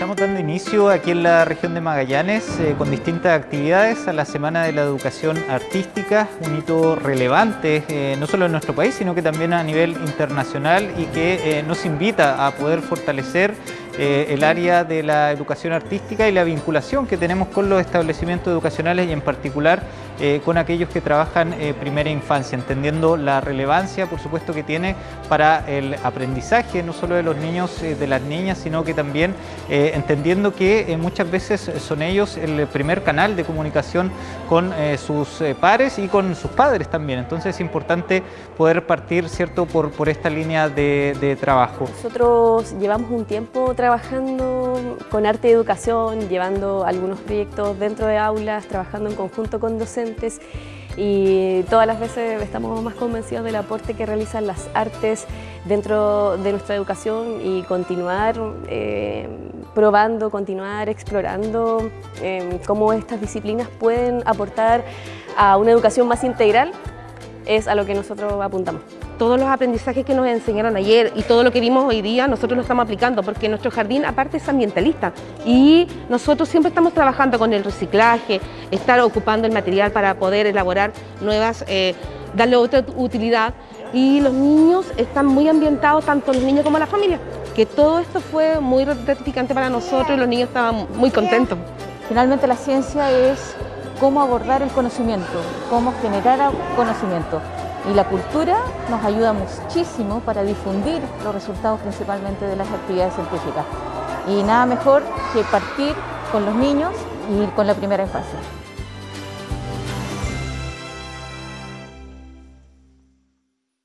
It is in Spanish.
dando inicio aquí en la región de Magallanes eh, con distintas actividades a la Semana de la Educación Artística, un hito relevante eh, no solo en nuestro país, sino que también a nivel internacional y que eh, nos invita a poder fortalecer el área de la educación artística y la vinculación que tenemos con los establecimientos educacionales y en particular con aquellos que trabajan primera infancia, entendiendo la relevancia, por supuesto, que tiene para el aprendizaje, no solo de los niños, de las niñas, sino que también eh, entendiendo que eh, muchas veces son ellos el primer canal de comunicación con eh, sus pares y con sus padres también. Entonces es importante poder partir ¿cierto? Por, por esta línea de trabajo. Nosotros llevamos un tiempo trabajando con arte y educación, llevando algunos proyectos dentro de aulas, trabajando en conjunto con docentes y todas las veces estamos más convencidos del aporte que realizan las artes dentro de nuestra educación y continuar eh, probando, continuar explorando eh, cómo estas disciplinas pueden aportar a una educación más integral es a lo que nosotros apuntamos. Todos los aprendizajes que nos enseñaron ayer y todo lo que vimos hoy día nosotros lo estamos aplicando porque nuestro jardín aparte es ambientalista y nosotros siempre estamos trabajando con el reciclaje, estar ocupando el material para poder elaborar nuevas, eh, darle otra utilidad y los niños están muy ambientados, tanto los niños como la familia, que todo esto fue muy gratificante para nosotros y los niños estaban muy contentos. Finalmente la ciencia es cómo abordar el conocimiento, cómo generar conocimiento. Y la cultura nos ayuda muchísimo para difundir los resultados principalmente de las actividades científicas. Y nada mejor que partir con los niños y con la primera infancia.